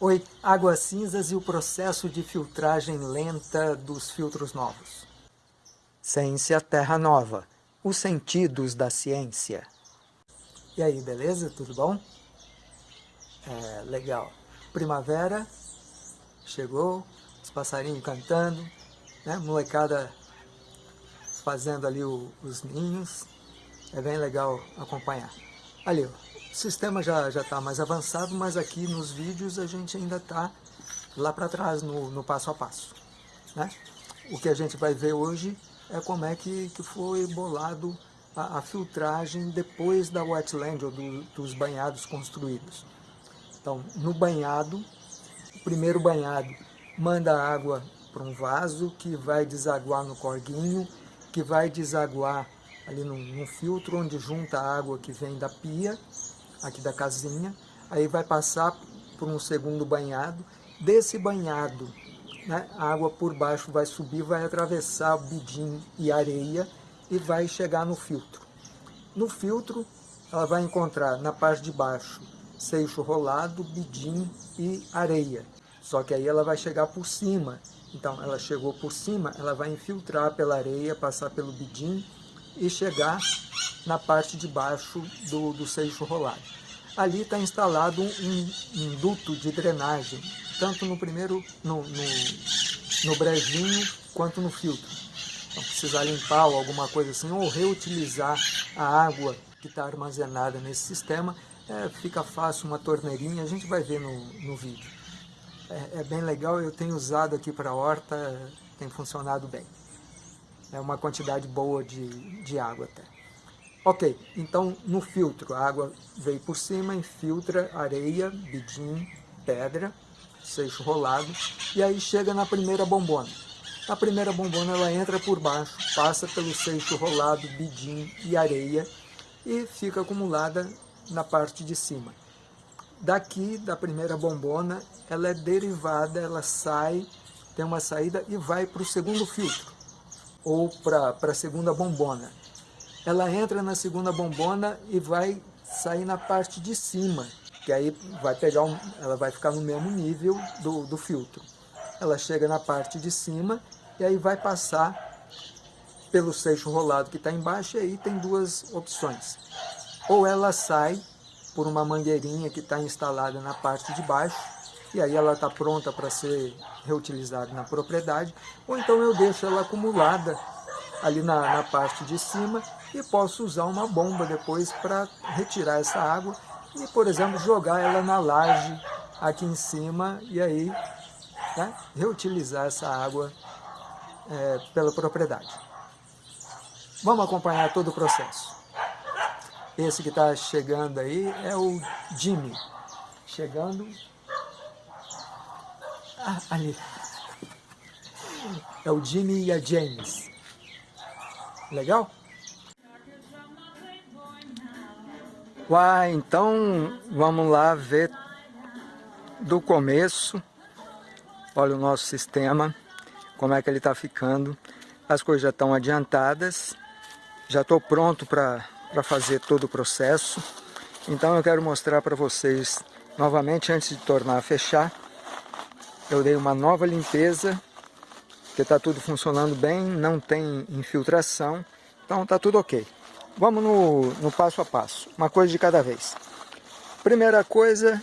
Oi, águas cinzas e o processo de filtragem lenta dos filtros novos. Ciência Terra Nova, os sentidos da ciência. E aí, beleza? Tudo bom? É, legal. Primavera, chegou, os passarinhos cantando, né? molecada fazendo ali o, os ninhos, é bem legal acompanhar. Ali, o sistema já está mais avançado, mas aqui nos vídeos a gente ainda está lá para trás no, no, passo a passo. Né? O que a gente vai ver hoje é como é que, que foi bolado a, a filtragem depois da wetland, ou do, dos banhados construídos. Então, no banhado, o primeiro banhado manda água para um vaso que vai desaguar no corguinho, que vai desaguar ali num, num filtro onde junta a água que vem da pia aqui da casinha, aí vai passar por um segundo banhado, desse banhado né, a água por baixo vai subir, vai atravessar bidim e areia e vai chegar no filtro. No filtro ela vai encontrar na parte de baixo seixo rolado, bidim e areia. Só que aí ela vai chegar por cima. Então ela chegou por cima, ela vai infiltrar pela areia, passar pelo bidim e chegar na parte de baixo do, do seixo rolado. Ali está instalado um, um, duto de drenagem, tanto no primeiro, no, no, no brejinho, quanto no filtro. Então, precisar limpar ou alguma coisa assim, ou reutilizar a água que está armazenada nesse sistema, é, fica fácil uma torneirinha, a gente vai ver no, no vídeo. É, é bem legal, eu tenho usado aqui para a horta, tem funcionado bem. É uma quantidade boa de, de água até. Ok, então no filtro a água veio por cima, infiltra areia, bidim, pedra, seixo rolado, e aí chega na primeira bombona. Na primeira bombona ela entra por baixo, passa pelo seixo rolado, bidim e areia e fica acumulada na parte de cima. Daqui, da primeira bombona, ela é derivada, ela sai, tem uma saída e vai para o segundo filtro, ou para a segunda bombona ela entra na segunda bombona e vai sair na parte de cima, que aí vai pegar um, ela vai ficar no mesmo nível do, do filtro. Ela chega na parte de cima e aí vai passar pelo seixo rolado que está embaixo e aí tem duas opções. Ou ela sai por uma mangueirinha que está instalada na parte de baixo e aí ela está pronta para ser reutilizada na propriedade, ou então eu deixo ela acumulada ali na, na parte de cima e posso usar uma bomba depois para retirar essa água e, por exemplo, jogar ela na laje aqui em cima e aí né, reutilizar essa água é, pela propriedade. Vamos acompanhar todo o processo. Esse que está chegando aí é o Jimmy. Chegando... Ah, ali. É o Jimmy e a James. Legal? Uai, então vamos lá ver do começo. Olha o nosso sistema, como é que ele está ficando. As coisas já estão adiantadas. Já estou pronto para fazer todo o processo. Então eu quero mostrar para vocês novamente, antes de tornar a fechar. Eu dei uma nova limpeza, que está tudo funcionando bem, não tem infiltração. Então está tudo ok. Vamos no, no passo a passo, uma coisa de cada vez. Primeira coisa,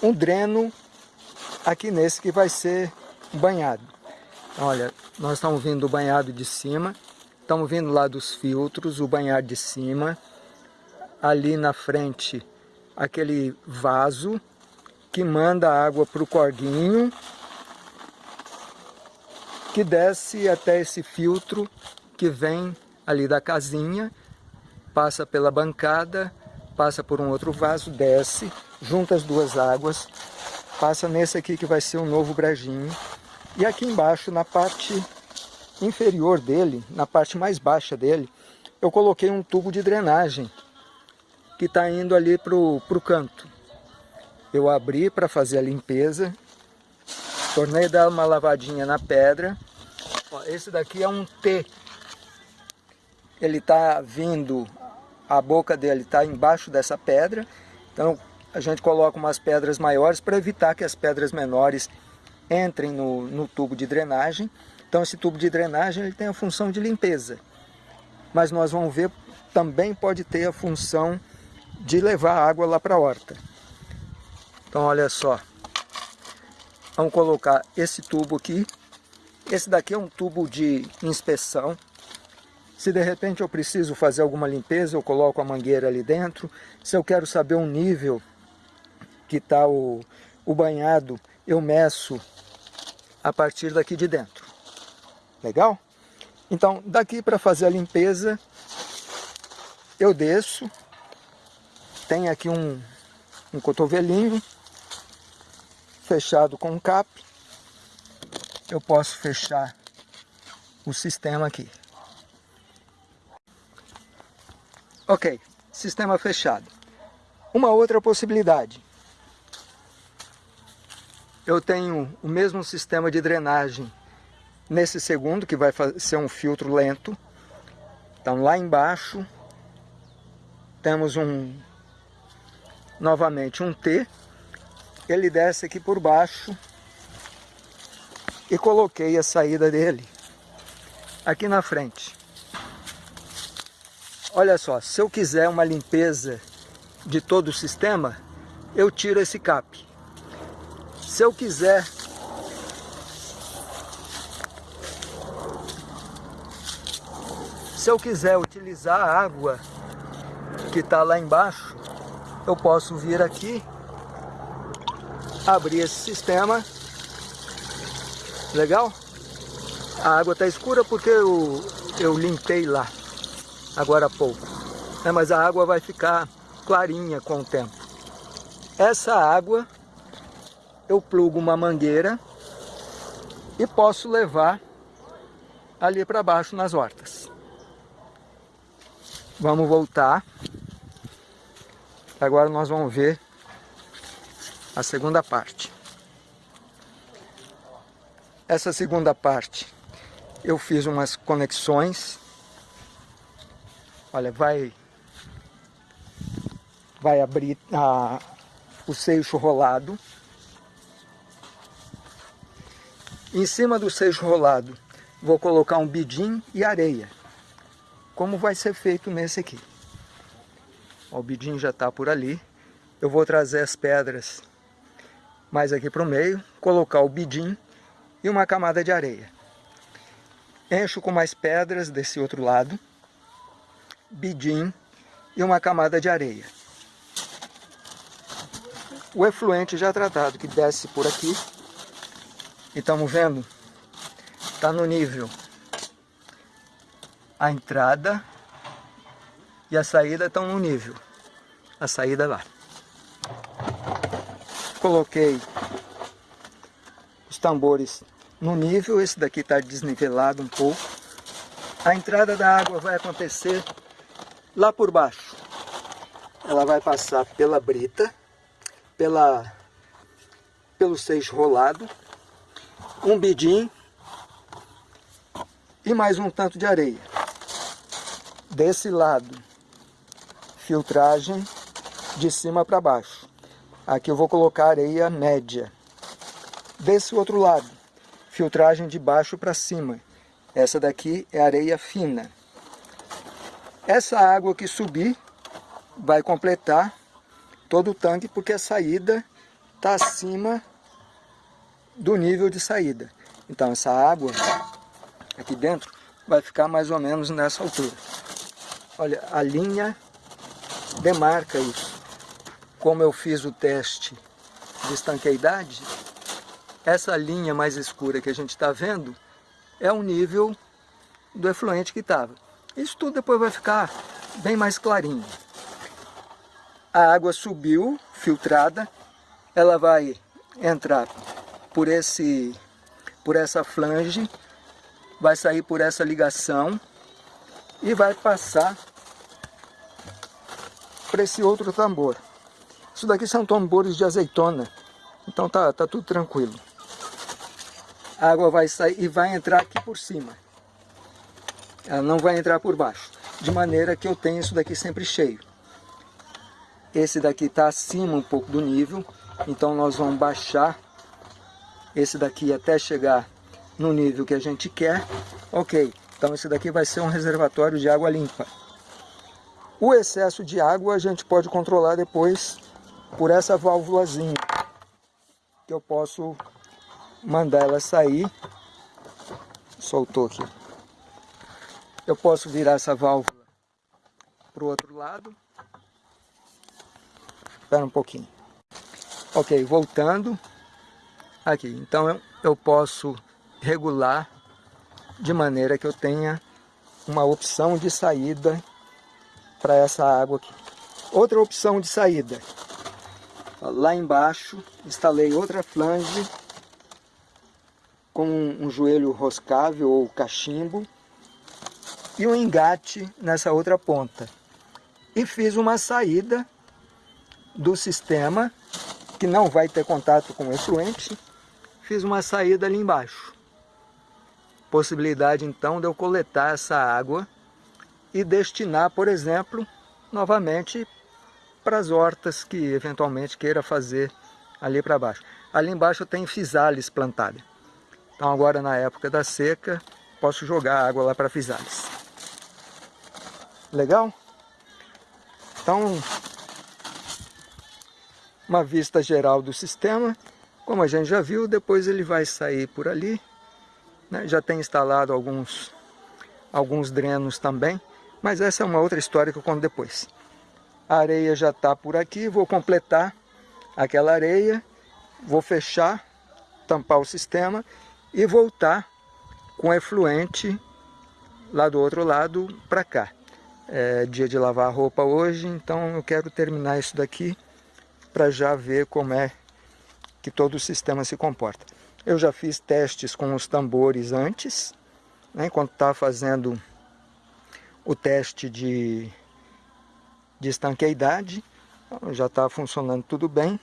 um dreno aqui nesse que vai ser banhado. Olha, nós estamos vindo do banhado de cima, estamos vindo lá dos filtros, o banhado de cima. Ali na frente, aquele vaso que manda água para o corguinho, que desce até esse filtro que vem ali da casinha passa pela bancada, passa por um outro vaso, desce, junta as duas águas, passa nesse aqui que vai ser um novo brejinho. E aqui embaixo, na parte inferior dele, na parte mais baixa dele, eu coloquei um tubo de drenagem que está indo ali para o canto. Eu abri para fazer a limpeza, tornei dar uma lavadinha na pedra. Ó, esse daqui é um T. Ele está vindo a boca dele está embaixo dessa pedra, então a gente coloca umas pedras maiores para evitar que as pedras menores entrem no, no tubo de drenagem. Então esse tubo de drenagem ele tem a função de limpeza. Mas nós vamos ver, também pode ter a função de levar água lá para a horta. Então olha só, vamos colocar esse tubo aqui. Esse daqui é um tubo de inspeção. Se de repente eu preciso fazer alguma limpeza, eu coloco a mangueira ali dentro. Se eu quero saber o nível que está o, o banhado, eu meço a partir daqui de dentro. Legal? Então, daqui para fazer a limpeza, eu desço. Tem aqui um, um cotovelinho fechado com um cap. Eu posso fechar o sistema aqui. Ok, sistema fechado. Uma outra possibilidade. Eu tenho o mesmo sistema de drenagem nesse segundo, que vai ser um filtro lento. Então lá embaixo temos um novamente um T. Ele desce aqui por baixo e coloquei a saída dele aqui na frente. Olha só, se eu quiser uma limpeza de todo o sistema, eu tiro esse cap. Se eu quiser se eu quiser utilizar a água que está lá embaixo, eu posso vir aqui, abrir esse sistema, legal? A água está escura porque eu, eu limpei lá, agora há pouco, é, mas a água vai ficar clarinha com o tempo. Essa água eu plugo uma mangueira e posso levar ali para baixo nas hortas. Vamos voltar. Agora nós vamos ver a segunda parte. Essa segunda parte eu fiz umas conexões. Olha, vai vai abrir a, o seixo rolado Em cima do seixo rolado, vou colocar um bidim e areia, como vai ser feito nesse aqui. O bidim já está por ali. Eu vou trazer as pedras mais aqui para o meio, colocar o bidim e uma camada de areia. Encho com mais pedras desse outro lado, bidim e uma camada de areia. O efluente já tratado que desce por aqui e estamos vendo, está no nível a entrada e a saída estão no nível. A saída lá. Coloquei os tambores no nível, esse daqui está desnivelado um pouco. A entrada da água vai acontecer lá por baixo. Ela vai passar pela brita, pela, pelo seixo rolado, um bidim e mais um tanto de areia. Desse lado, filtragem de cima para baixo. Aqui eu vou colocar areia média. Desse outro lado, filtragem de baixo para cima. Essa daqui é areia fina. Essa água que subir vai completar todo o tanque, porque a saída está acima do nível de saída. Então essa água aqui dentro vai ficar mais ou menos nessa altura. Olha, a linha demarca isso. Como eu fiz o teste de estanqueidade, essa linha mais escura que a gente está vendo é o nível do efluente que estava. Isso tudo depois vai ficar bem mais clarinho. A água subiu, filtrada, ela vai entrar por, esse, por essa flange, vai sair por essa ligação e vai passar para esse outro tambor. Isso daqui são tambores de azeitona, então tá, tá tudo tranquilo. A água vai sair e vai entrar aqui por cima. Ela não vai entrar por baixo, de maneira que eu tenho isso daqui sempre cheio. esse daqui está acima um pouco do nível, então nós vamos baixar esse daqui até chegar no nível que a gente quer. Ok, então esse daqui vai ser um reservatório de água limpa. O excesso de água a gente pode controlar depois por essa válvulazinha, que eu posso mandar ela sair. Soltou aqui. Eu posso virar essa válvula para o outro lado. Espera um pouquinho. Ok, voltando. Aqui, então eu, posso regular de maneira que eu tenha uma opção de saída para essa água aqui. Outra opção de saída. Lá embaixo, instalei outra flange com um joelho roscável ou cachimbo e um engate nessa outra ponta. E fiz uma saída do sistema, que não vai ter contato com o efluente, fiz uma saída ali embaixo. Possibilidade então de eu coletar essa água e destinar, por exemplo, novamente para as hortas que eventualmente queira fazer ali para baixo. Ali embaixo tem fisales plantada. Então agora na época da seca, posso jogar água lá para fisales. Legal? Então, uma vista geral do sistema. Como a gente já viu, depois ele vai sair por ali. Né? Já tem instalado alguns, alguns drenos também. Mas essa é uma outra história que eu conto depois. A areia já está por aqui, vou completar aquela areia, vou fechar, tampar o sistema e voltar com efluente lá do outro lado para cá. É dia de lavar a roupa hoje, então eu quero terminar isso daqui para já ver como é que todo o sistema se comporta. Eu já fiz testes com os tambores antes, né, enquanto estava fazendo o teste de, de estanqueidade, então, já está funcionando tudo bem.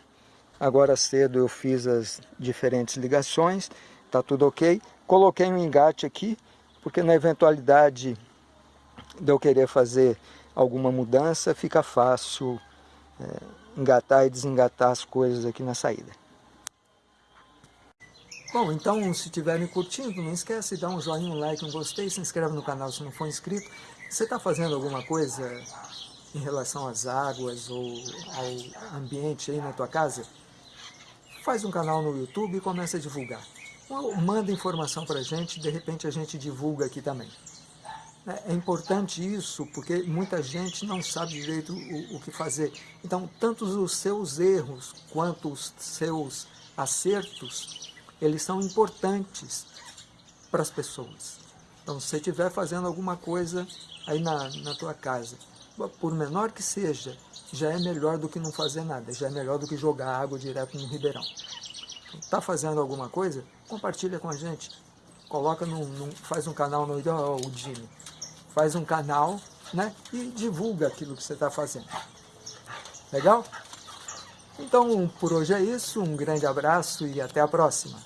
Agora cedo eu fiz as diferentes ligações, está tudo ok. Coloquei um engate aqui, porque na eventualidade de eu querer fazer alguma mudança, fica fácil é, engatar e desengatar as coisas aqui na saída. Bom, então se estiverem curtindo, não esquece de dar um joinha, um like, um gostei, se inscreve no canal se não for inscrito. Você está fazendo alguma coisa em relação às águas ou ao ambiente aí na tua casa? Faz um canal no YouTube e começa a divulgar. Manda informação para a gente, de repente a gente divulga aqui também. É, é importante isso, porque muita gente não sabe direito o, o, que fazer. Então, tanto os seus erros quanto os seus acertos, eles são importantes para as pessoas. Então, se você estiver fazendo alguma coisa aí na, na tua casa, por menor que seja, já é melhor do que não fazer nada, já é melhor do que jogar água direto no ribeirão. Está fazendo alguma coisa? Compartilha com a gente. Coloca num, num, faz um canal no oh, o Jimmy faz um canal né, e divulga aquilo que você está fazendo. Legal? Então, por hoje é isso. Um grande abraço e até a próxima.